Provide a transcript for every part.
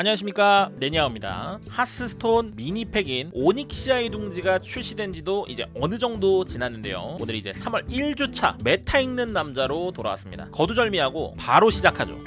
안녕하십니까. 레니아입니다. 하스스톤 미니팩인 오닉시아의 둥지가 출시된 지도 이제 어느 정도 지났는데요. 오늘 이제 3월 1주차 메타 읽는 남자로 돌아왔습니다. 거두절미하고 바로 시작하죠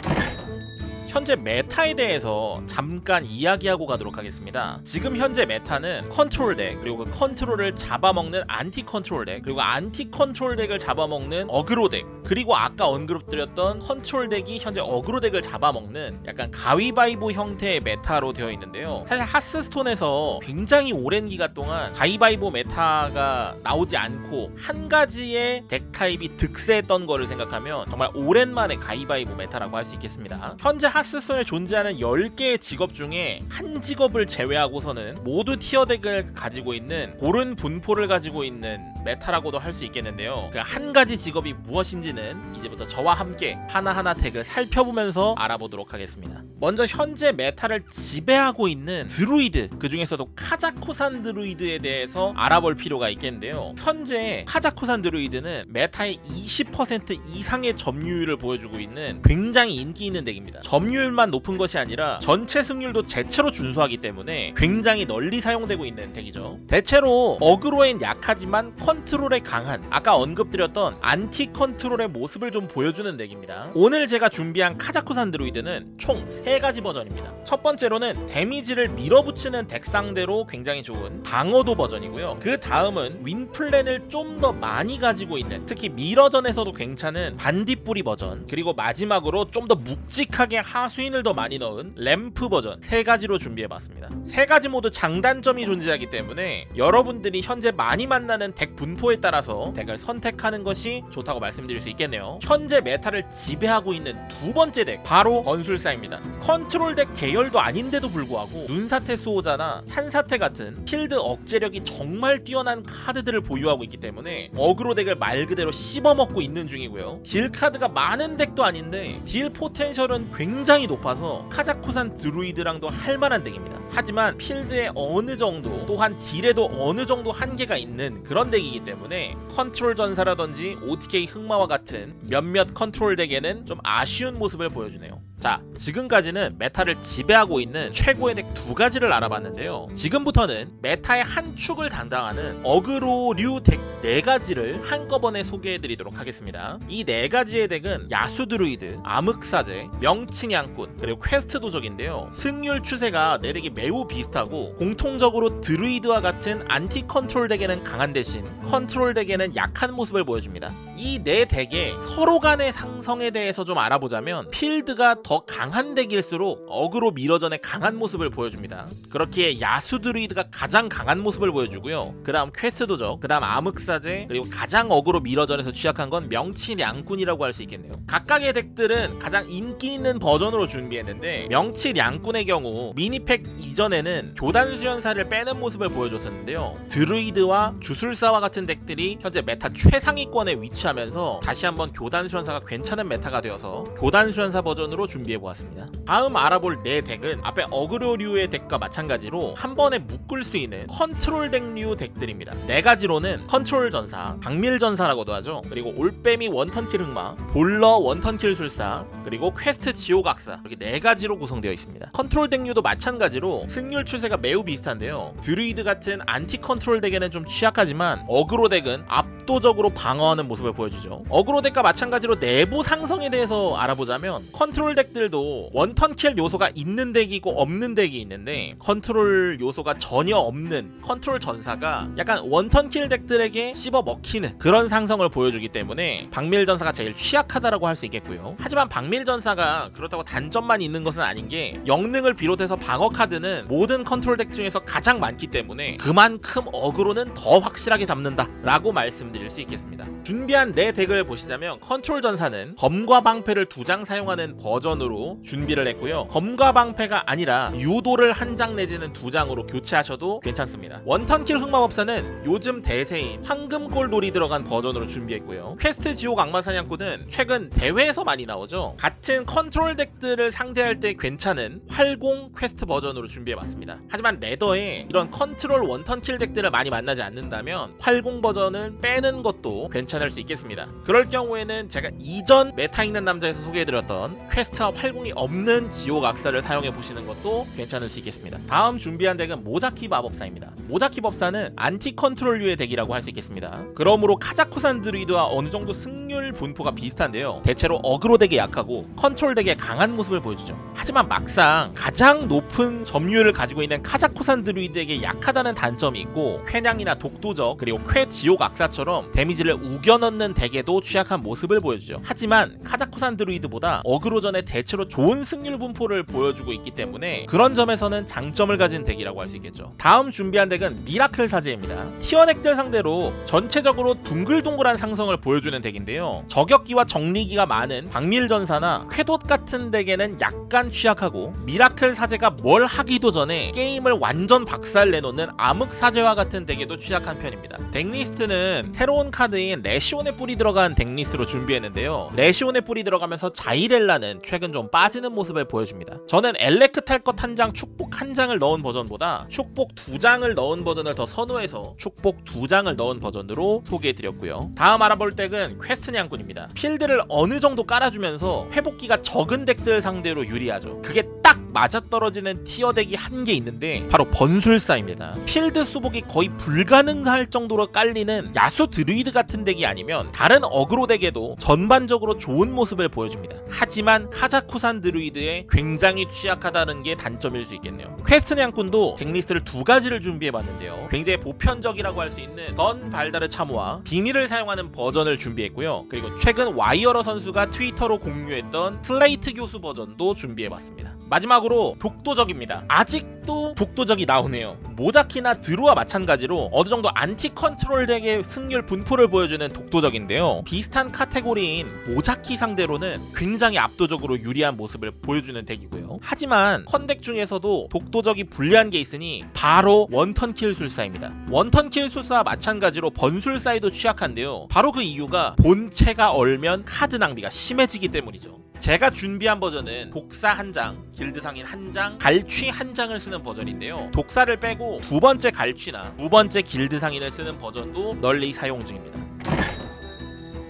현재 메타에 대해서 잠깐 이야기하고 가도록 하겠습니다. 지금 현재 메타는 컨트롤 덱 그리고 그 컨트롤을 잡아먹는 안티 컨트롤 덱 그리고 안티 컨트롤 덱을 잡아먹는 어그로 덱 그리고 아까 언급드렸던 컨트롤 덱이 현재 어그로 덱을 잡아먹는 약간 가위바위보 형태의 메타로 되어 있는데요. 사실 하스스톤에서 굉장히 오랜 기간 동안 가위바위보 메타가 나오지 않고 한 가지의 덱 타입이 득세했던 거를 생각하면 정말 오랜만에 가위바위보 메타라고 할 수 있겠습니다. 현재 하스스톤에 존재하는 10개의 직업 중에 한 직업을 제외하고서는 모두 tier 덱을 가지고 있는 고른 분포를 가지고 있는 메타라고도 할 수 있겠는데요. 그 한 가지 직업이 무엇인지는 이제부터 저와 함께 하나하나 덱을 살펴보면서 알아보도록 하겠습니다. 먼저 현재 메타를 지배하고 있는 드루이드 그 중에서도 카자쿠산 드루이드에 대해서 알아볼 필요가 있겠는데요. 현재 카자쿠산 드루이드는 메타의 20% 이상의 점유율을 보여주고 있는 굉장히 인기 있는 덱입니다. 점유율만 높은 것이 아니라 전체 승률도 자체로 준수하기 때문에 굉장히 널리 사용되고 있는 덱이죠. 대체로 어그로엔 약하지만 컨트롤에 강한 아까 언급드렸던 anti control의 모습을 좀 보여주는 덱입니다. 오늘 제가 준비한 카자쿠산 드루이드는 총 3가지 버전입니다. 첫 번째로는 데미지를 밀어붙이는 덱 상대로 굉장히 좋은 방어도 버전이고요. 그 다음은 win plan을 좀 더 많이 가지고 있는 특히 mirror전에서도 괜찮은 반딧불이 버전 그리고 마지막으로 좀 더 묵직하게 하수인을 더 많이 넣은 램프 버전 세 가지로 준비해봤습니다. 세 가지 모두 장단점이 존재하기 때문에 여러분들이 현재 많이 만나는 덱 분포에 따라서 덱을 선택하는 것이 좋다고 말씀드릴 수 있겠네요. 현재 메타를 지배하고 있는 두 번째 덱 바로 주술사입니다. 컨트롤 덱 계열도 아닌데도 불구하고 눈사태 수호자나 탄사태 같은 필드 억제력이 정말 뛰어난 카드들을 보유하고 있기 때문에 어그로 덱을 말 그대로 씹어먹고 있는 중이고요. 딜 카드가 많은 덱도 아닌데 딜 potential은 굉장히 높아서 카자쿠산 드루이드랑도 할만한 덱입니다. 하지만 필드에 어느 정도 또한 딜에도 어느 정도 한계가 있는 그런 덱이기 때문에 컨트롤 전사라든지 OTK 흑마와 같은 몇몇 컨트롤 덱에는 좀 아쉬운 모습을 보여주네요. 자 지금까지는 메타를 지배하고 있는 최고의 덱 두 가지를 알아봤는데요. 지금부터는 메타의 한 축을 담당하는 어그로 류 덱 네 가지를 한꺼번에 소개해드리도록 하겠습니다. 이 네 가지의 덱은 야수 드루이드, 암흑사제, 명치 냥꾼 그리고 퀘스트 도적인데요. 승률 추세가 네 덱이 매우 비슷하고 공통적으로 드루이드와 같은 anti control 덱에는 강한 대신 컨트롤 덱에는 약한 모습을 보여줍니다 이 네 덱의 서로 간의 상성에 대해서 좀 알아보자면 필드가 더 강한 덱일수록 어그로 mirror전의 강한 모습을 보여줍니다. 그렇기에 야수 드루이드가 가장 강한 모습을 보여주고요. 그 다음 퀘스트 도적, 그 다음 암흑사제, 그리고 가장 어그로 mirror전에서 취약한 건 명치 냥꾼이라고 할 수 있겠네요. 각각의 덱들은 가장 인기 있는 버전으로 준비했는데 명치 냥꾼의 경우 mini pack 이전에는 교단 수련사를 빼는 모습을 보여줬었는데요. 드루이드와 주술사와 같은 덱들이 현재 메타 최상위권에 위치하면서 다시 한번 교단 수련사가 괜찮은 메타가 되어서 교단 수련사 버전으로 준비해보았습니다. 다음 알아볼 네 덱은 앞에 어그로류의 덱과 마찬가지로 한 번에 묶을 수 있는 컨트롤 덱류 덱들입니다. 네 가지로는 컨트롤 전사, 박밀 전사라고도 하죠. 그리고 올빼미 one turn kill 흑마, 볼러 one turn kill 술사, 그리고 퀘스트 지옥악사 이렇게 네 가지로 구성되어 있습니다. 컨트롤 덱류도 마찬가지로 승률 추세가 매우 비슷한데요. 드루이드 같은 anti control 덱에는 좀 취약하지만 어그로 덱은 압도적으로 방어하는 모습을 보여주죠. 어그로 덱과 마찬가지로 내부 상성에 대해서 알아보자면 컨트롤 덱들도 one turn kill 요소가 있는 덱이고 없는 덱이 있는데 컨트롤 요소가 전혀 없는 컨트롤 전사가 약간 one turn kill 덱들에게 씹어 먹히는 그런 상성을 보여주기 때문에 박밀 전사가 제일 취약하다라고 할 수 있겠고요. 하지만 박밀 전사가 그렇다고 단점만 있는 것은 아닌 게 영능을 비롯해서 방어 카드는 모든 컨트롤 덱 중에서 가장 많기 때문에 그만큼 어그로는 더 확실하게 잡는다 라고 말씀드릴 수 있겠습니다. 준비한 네 덱을 보시자면 컨트롤 전사는 검과 방패를 두 장 사용하는 버전으로 준비를 했고요. 검과 방패가 아니라 유도를 한 장 내지는 두 장으로 교체하셔도 괜찮습니다. one turn kill 흑마법사는 요즘 대세인 황금골돌이 들어간 버전으로 준비했고요. 퀘스트 지옥 악마사냥꾼은 최근 대회에서 많이 나오죠. 같은 컨트롤 덱들을 상대할 때 괜찮은 활공 퀘스트 버전으로 준비해봤습니다. 하지만 ladder에 이런 컨트롤 one turn kill 덱들을 많이 만나지 않는다면 활공 버전을 빼는 것도. 괜찮을 수 있겠습니다. 그럴 경우에는 제가 이전 메타 있는 남자에서 소개해드렸던 퀘스트와 활공이 없는 지옥 악사를 사용해 보시는 것도 괜찮을 수 있겠습니다. 다음 준비한 덱은 모자키 마법사입니다. 모자키 법사는 anti control류의 덱이라고 할 수 있겠습니다. 그러므로 카자쿠산 드루이드와 어느 정도 승률 분포가 비슷한데요. 대체로 어그로 덱에 약하고 컨트롤 덱에 강한 모습을 보여주죠. 하지만 막상 가장 높은 점유율을 가지고 있는 카자쿠산 드루이드에게 약하다는 단점이 있고 퀘냥이나 독도적 그리고 퀘 지옥 악사처럼 데미지를 우겨 넣는 덱에도 취약한 모습을 보여주죠. 하지만 카자쿠산 드루이드보다 어그로전에 대체로 좋은 승률 분포를 보여주고 있기 때문에 그런 점에서는 장점을 가진 덱이라고 할 수 있겠죠. 다음 준비한 덱은 miracle 사제입니다. tier덱들 상대로 전체적으로 둥글둥글한 상성을 보여주는 덱인데요. 저격기와 정리기가 많은 박밀전사나 퀘돚 같은 덱에는 약간 취약하고 miracle 사제가 뭘 하기도 전에 게임을 완전 박살 내놓는 암흑 사제와 같은 덱에도 취약한 편입니다. 덱 list는 새로운 카드인 레시온의 뿔이 들어간 덱 list로 준비했는데요. 레시온의 뿔이 들어가면서 자이렐라는 최근 좀 빠지는 모습을 보여줍니다. 저는 엘레크 탈것 한 장, 축복 한 장을 넣은 버전보다 축복 두 장을 넣은 버전을 더 선호해서 축복 두 장을 넣은 버전으로 소개해드렸고요. 다음 알아볼 덱은 퀘스트 냥꾼입니다. 필드를 어느 정도 깔아주면서 회복기가 적은 덱들 상대로 유리하죠. 그게 딱 맞아떨어지는 tier 덱이 한 개 있는데 바로 burn술사입니다. 필드 수복이 거의 불가능할 정도로 깔리는 야수 드루이드 같은 덱이 아니면 다른 어그로 덱에도 전반적으로 좋은 모습을 보여줍니다. 하지만 카자쿠산 드루이드에 굉장히 취약하다는 게 단점일 수 있겠네요. 퀘스트 냥꾼도 덱리스트를 두 가지를 준비해봤는데요. 굉장히 보편적이라고 할 수 있는 던 발다르 참호와 비밀을 사용하는 버전을 준비했고요. 그리고 최근 와이어러 선수가 트위터로 공유했던 슬레이트 교수 버전도 준비해봤습니다. 마지막으로 독도적입니다. 아직도 독도적이 나오네요. 모자키나 드루와 마찬가지로 어느 정도 안티 컨트롤 덱의 승률 분포를 보여주는 독도적인데요. 비슷한 카테고리인 모자키 상대로는 굉장히 압도적으로 유리한 모습을 보여주는 덱이고요. 하지만 컨덱 중에서도 독도적이 불리한 게 있으니 바로 one turn kill 술사입니다. one turn kill 술사와 마찬가지로 burn술사에도 취약한데요. 바로 그 이유가 본체가 얼면 카드 낭비가 심해지기 때문이죠. 제가 준비한 버전은 독사 한 장, 길드 상인 한 장, 갈취 한 장을 쓰는 버전인데요. 독사를 빼고 두 번째 갈취나 두 번째 길드 상인을 쓰는 버전도 널리 사용 중입니다.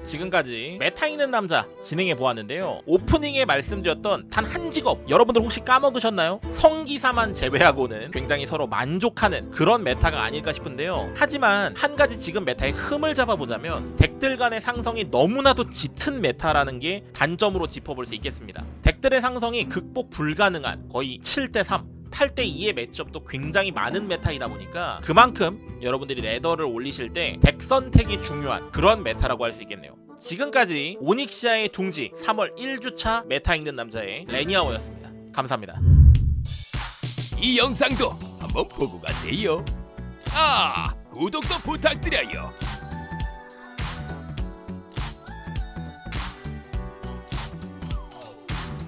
지금까지 meta 읽는 남자 진행해 보았는데요. 오프닝에 말씀드렸던 단 한 직업 여러분들 혹시 까먹으셨나요? 성기사만 제외하고는 굉장히 서로 만족하는 그런 meta가 아닐까 싶은데요. 하지만 한 가지 지금 meta의 흠을 잡아보자면 덱들 간의 상성이 너무나도 짙은 meta라는 게 단점으로 짚어볼 수 있겠습니다. 덱들의 상성이 극복 불가능한 거의 7대3 8대 2의 matchup도 굉장히 많은 meta이다 보니까 그만큼 여러분들이 ladder를 올리실 때 덱 선택이 중요한 그런 meta라고 할 수 있겠네요. 지금까지 오닉시아의 둥지 3월 1주차 meta 읽는 남자의 레니아오였습니다. 감사합니다. 이 영상도 한번 보고 가세요. 아, 구독도 부탁드려요.